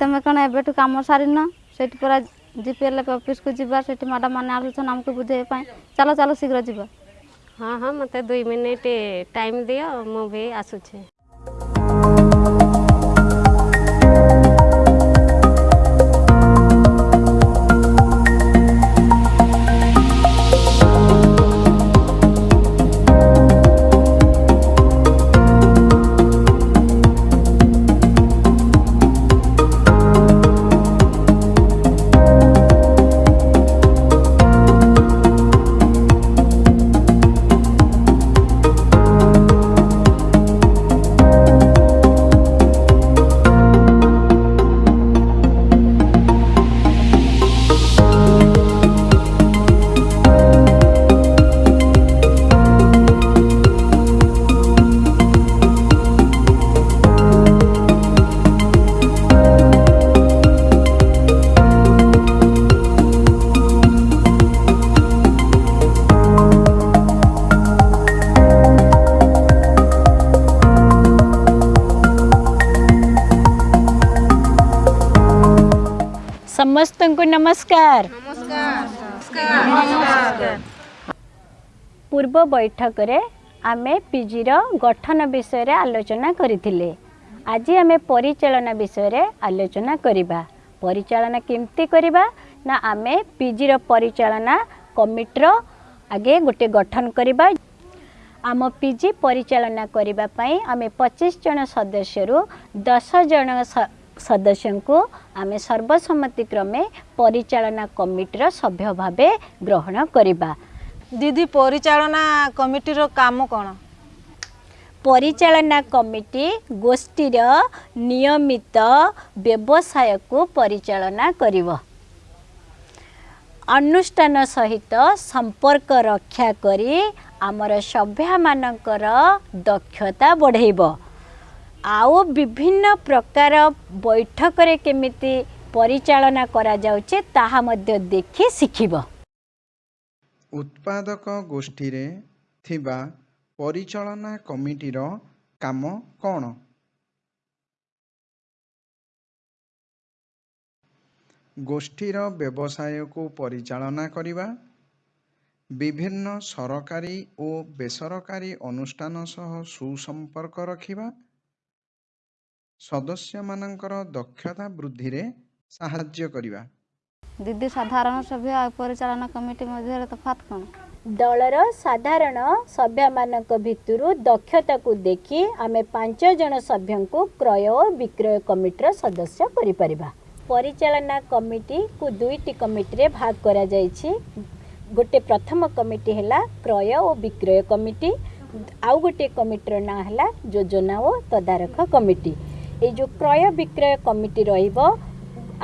ତମେ କ'ଣ ଏବେଠୁ କାମ ସାରିନ? ସେଇଠି ପୁରା ଜିପିଏଲ୍ ଅଫିସକୁ ଯିବା ସେଠି ମ୍ୟାଡ଼ାମ୍ ମାନେ ଆସୁଛନ୍ତି ଆମକୁ ବୁଝେଇବା ପାଇଁ। ଚାଲ ଚାଲ ଶୀଘ୍ର ଯିବା। ହଁ ହଁ ମୋତେ ଦୁଇ ମିନିଟ୍ ଟାଇମ୍ ଦିଅ ମୁଁ ବି ଆସୁଛି। ସମସ୍ତଙ୍କୁ ନମସ୍କାର ପୂର୍ବ ବୈଠକରେ ଆମେ ପିଜିର ଗଠନ ବିଷୟରେ ଆଲୋଚନା କରିଥିଲେ। ଆଜି ଆମେ ପରିଚାଳନା ବିଷୟରେ ଆଲୋଚନା କରିବା। ପରିଚାଳନା କେମିତି କରିବା? ନା ଆମେ ପିଜିର ପରିଚାଳନା କମିଟିର ଆଗେ ଗୋଟେ ଗଠନ କରିବା। ଆମ ପିଜି ପରିଚାଳନା କରିବା ପାଇଁ ଆମେ ପଚିଶ ଜଣ ସଦସ୍ୟରୁ ଦଶ ଜଣ ସଦସ୍ୟଙ୍କୁ ଆମେ ସର୍ବସମ୍ମତି କ୍ରମେ ପରିଚାଳନା କମିଟିର ସଭ୍ୟ ଭାବେ ଗ୍ରହଣ କରିବା। ଦିଦି ପରିଚାଳନା କମିଟିର କାମ କ'ଣ? ପରିଚାଳନା କମିଟି ଗୋଷ୍ଠୀର ନିୟମିତ ବ୍ୟବସାୟକୁ ପରିଚାଳନା କରିବ। ଅନୁଷ୍ଠାନ ସହିତ ସମ୍ପର୍କ ରକ୍ଷା କରି ଆମର ସଭ୍ୟମାନଙ୍କର ଦକ୍ଷତା ବଢ଼େଇବ। ଆଉ ବିଭିନ୍ନ ପ୍ରକାର ବୈଠକରେ କେମିତି ପରିଚାଳନା କରାଯାଉଛି ତାହା ମଧ୍ୟ ଦେଖି ଶିଖିବ। ଉତ୍ପାଦକ ଗୋଷ୍ଠୀରେ ଥିବା ପରିଚାଳନା କମିଟିର କାମ କ'ଣ? ଗୋଷ୍ଠୀର ବ୍ୟବସାୟକୁ ପରିଚାଳନା କରିବା ବିଭିନ୍ନ ସରକାରୀ ଓ ବେସରକାରୀ ଅନୁଷ୍ଠାନ ସହ ସୁସମ୍ପର୍କ ରଖିବା ସଦସ୍ୟମାନଙ୍କର ଦକ୍ଷତା ବୃଦ୍ଧିରେ ସାହାଯ୍ୟ କରିବା। ଦିଦି ସାଧାରଣ ସଭ୍ୟ ଆଉ ପରିଚାଳନା କମିଟି ମଧ୍ୟରେ ତଫାତ୍ କ'ଣ? ଦଳର ସାଧାରଣ ସଭ୍ୟମାନଙ୍କ ଭିତରୁ ଦକ୍ଷତାକୁ ଦେଖି ଆମେ ପାଞ୍ଚ ଜଣ ସଭ୍ୟଙ୍କୁ କ୍ରୟ ଓ ବିକ୍ରୟ କମିଟିର ସଦସ୍ୟ କରିପାରିବା। ପରିଚାଳନା କମିଟିକୁ ଦୁଇଟି କମିଟିରେ ଭାଗ କରାଯାଇଛି। ଗୋଟେ ପ୍ରଥମ କମିଟି ହେଲା କ୍ରୟ ଓ ବିକ୍ରୟ କମିଟି ଆଉ ଗୋଟିଏ କମିଟିର ନାଁ ହେଲା ଯୋଜନା ଓ ତଦାରଖ କମିଟି। ଏଇ ଯେଉଁ କ୍ରୟ ବିକ୍ରୟ କମିଟି ରହିବ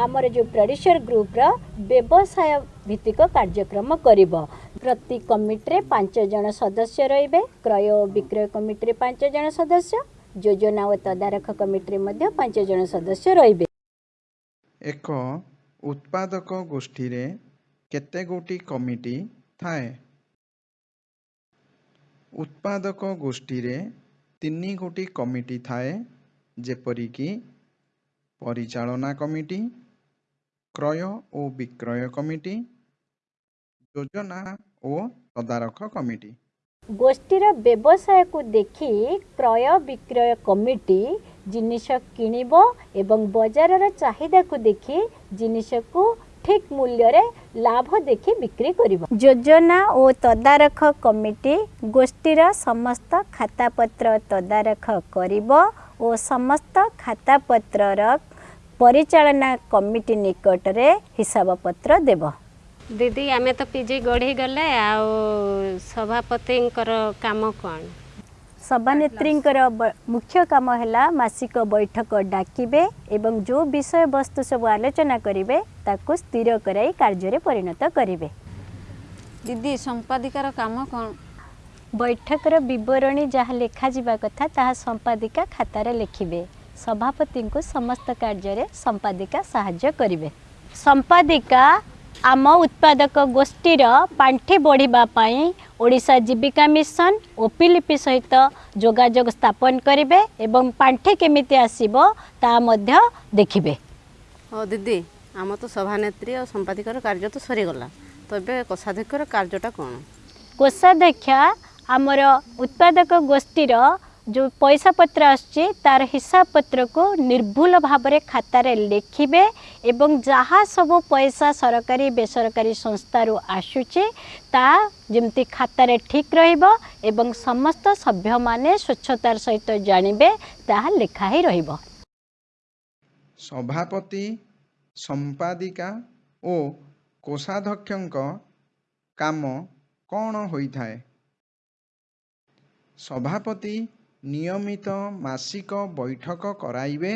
ଆମର ଯେଉଁ ପ୍ରଡ୍ୟୁସର ଗ୍ରୁପର ବ୍ୟବସାୟ ଭିତ୍ତିକ କାର୍ଯ୍ୟକ୍ରମ କରିବ ପ୍ରତି କମିଟିରେ ପାଞ୍ଚ ଜଣ ସଦସ୍ୟ ରହିବେ କ୍ରୟ ଓ ବିକ୍ରୟ କମିଟିରେ ପାଞ୍ଚ ଜଣ ସଦସ୍ୟ ଯୋଜନା ଓ ତଦାରଖ କମିଟିରେ ମଧ୍ୟ ପାଞ୍ଚ ଜଣ ସଦସ୍ୟ ରହିବେ ଏକ ଉତ୍ପାଦକ ଗୋଷ୍ଠୀରେ କେତେ ଗୋଟି କମିଟି ଥାଏ? ଉତ୍ପାଦକ ଗୋଷ୍ଠୀରେ ତିନି ଗୋଟି କମିଟି ଥାଏ। ଯେପରିକି ପରିଚାଳନା କମିଟି କ୍ରୟ ଓ ବିକ୍ରୟ କମିଟି ଯୋଜନା ଓ ତଦାରଖ କମିଟି। ଗୋଷ୍ଠୀର ବ୍ୟବସାୟକୁ ଦେଖି କ୍ରୟ ବିକ୍ରୟ କମିଟି ଜିନିଷ କିଣିବ ଏବଂ ବଜାରର ଚାହିଦାକୁ ଦେଖି ଜିନିଷକୁ ଠିକ୍ ମୂଲ୍ୟରେ ଲାଭ ଦେଖି ବିକ୍ରି କରିବ। ଯୋଜନା ଓ ତଦାରଖ କମିଟି ଗୋଷ୍ଠୀର ସମସ୍ତ ଖାତାପତ୍ର ତଦାରଖ କରିବ ଓ ସମସ୍ତ ଖାତାପତ୍ରର ପରିଚାଳନା କମିଟି ନିକଟରେ ହିସାବପତ୍ର ଦେବ। ଦିଦି ଆମେ ତ ପିଜି ଗଢ଼ିଗଲେ ଆଉ ସଭାପତିଙ୍କର କାମ କ'ଣ? ସଭାନେତ୍ରୀଙ୍କର ମୁଖ୍ୟ କାମ ହେଲା ମାସିକ ବୈଠକ ଡାକିବେ ଏବଂ ଯେଉଁ ବିଷୟବସ୍ତୁ ସବୁ ଆଲୋଚନା କରିବେ ତାକୁ ସ୍ଥିର କରାଇ କାର୍ଯ୍ୟରେ ପରିଣତ କରିବେ। ଦିଦି ସମ୍ପାଦିକାର କାମ କ'ଣ? ବୈଠକର ବିବରଣୀ ଯାହା ଲେଖାଯିବା କଥା ତାହା ସମ୍ପାଦିକା ଖାତାରେ ଲେଖିବେ। ସଭାପତିଙ୍କୁ ସମସ୍ତ କାର୍ଯ୍ୟରେ ସମ୍ପାଦିକା ସାହାଯ୍ୟ କରିବେ। ସମ୍ପାଦିକା ଆମ ଉତ୍ପାଦକ ଗୋଷ୍ଠୀର ପାଣ୍ଠି ବଢ଼ିବା ପାଇଁ ଓଡ଼ିଶା ଜୀବିକା ମିଶନ ଓପିଲିପି ସହିତ ଯୋଗାଯୋଗ ସ୍ଥାପନ କରିବେ ଏବଂ ପାଣ୍ଠି କେମିତି ଆସିବ ତାହା ମଧ୍ୟ ଦେଖିବେ। ଓ ଦିଦି ଆମର ତ ସଭାନେତ୍ରୀ ଆଉ ସମ୍ପାଦିକର କାର୍ଯ୍ୟ ତ ସରିଗଲା। ତ ଏବେ କୋଷାଧ୍ୟକ୍ଷର କାର୍ଯ୍ୟଟା କ'ଣ? କୋଷାଧ୍ୟକ୍ଷ ଆମର ଉତ୍ପାଦକ ଗୋଷ୍ଠୀର ଯେଉଁ ପଇସା ପତ୍ର ଆସୁଛି ତାର ହିସାବ ପତ୍ରକୁ ନିର୍ଭୁଲ ଭାବରେ ଖାତାରେ ଲେଖିବେ ଏବଂ ଯାହା ସବୁ ପଇସା ସରକାରୀ ବେସରକାରୀ ସଂସ୍ଥାରୁ ଆସୁଛି ତାହା ଯେମିତି ଖାତାରେ ଠିକ୍ ରହିବ ଏବଂ ସମସ୍ତ ସଭ୍ୟମାନେ ସ୍ୱଚ୍ଛତାର ସହିତ ଜାଣିବେ ତାହା ଲେଖା ହେଇ ରହିବ। ସଭାପତି ସମ୍ପାଦିକା ଓ କୋଷାଧ୍ୟକ୍ଷଙ୍କ କାମ କ'ଣ ହୋଇଥାଏ? ସଭାପତି ନିୟମିତ ମାସିକ ବୈଠକ କରାଇବେ।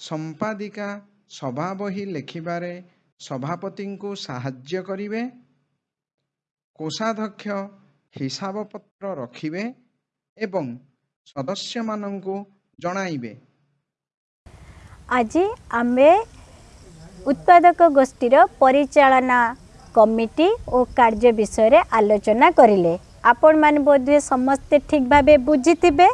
ସମ୍ପାଦିକା ସଭା ବହି ଲେଖିବାରେ ସଭାପତିଙ୍କୁ ସାହାଯ୍ୟ କରିବେ। କୋଷାଧ୍ୟକ୍ଷ ହିସାବପତ୍ର ରଖିବେ ଏବଂ ସଦସ୍ୟମାନଙ୍କୁ ଜଣାଇବେ। ଆଜି ଆମେ ଉତ୍ପାଦକ ଗୋଷ୍ଠୀର ପରିଚାଳନା କମିଟି ଓ କାର୍ଯ୍ୟ ବିଷୟରେ ଆଲୋଚନା କରିଲେ। ଆପଣମାନେ ବୋଧହୁଏ ସମସ୍ତେ ଠିକ୍ ଭାବେ ବୁଝିଥିବେ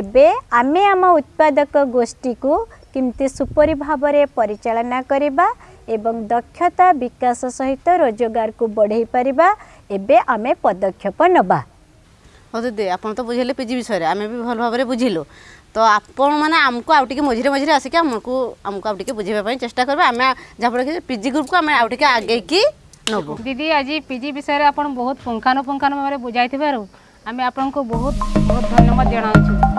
ଏବେ ଆମେ ଆମ ଉତ୍ପାଦକ ଗୋଷ୍ଠୀକୁ କେମିତି ସୁପରି ଭାବରେ ପରିଚାଳନା କରିବା ଏବଂ ଦକ୍ଷତା ବିକାଶ ସହିତ ରୋଜଗାରକୁ ବଢ଼େଇ ପାରିବା ଏବେ ଆମେ ପଦକ୍ଷେପ ନେବା ହଉ ଦିଦି ଆପଣ ତ ବୁଝେଇଲେ ପିଜି ବିଷୟରେ ଆମେ ବି ଭଲ ଭାବରେ ବୁଝିଲୁ। ତ ଆପଣମାନେ ଆମକୁ ଆଉ ଟିକେ ମଝିରେ ମଝିରେ ଆସିକି ଆମକୁ ଆମକୁ ଆଉ ଟିକେ ବୁଝେଇବା ପାଇଁ ଚେଷ୍ଟା କରିବେ। ଆମେ ଯାହାଫଳରେ କି ପିଜି ଗ୍ରୁପକୁ ଆମେ ଆଉ ଟିକେ ଆଗେଇକି দিদি আজ পিজি বিষয়ে আপনার বহুত পুঙ্খানুপুঙ্খানু ভাবে বুঝাই থাকার আমি আপনার বহুত বহুত ধন্যবাদ জনাওছু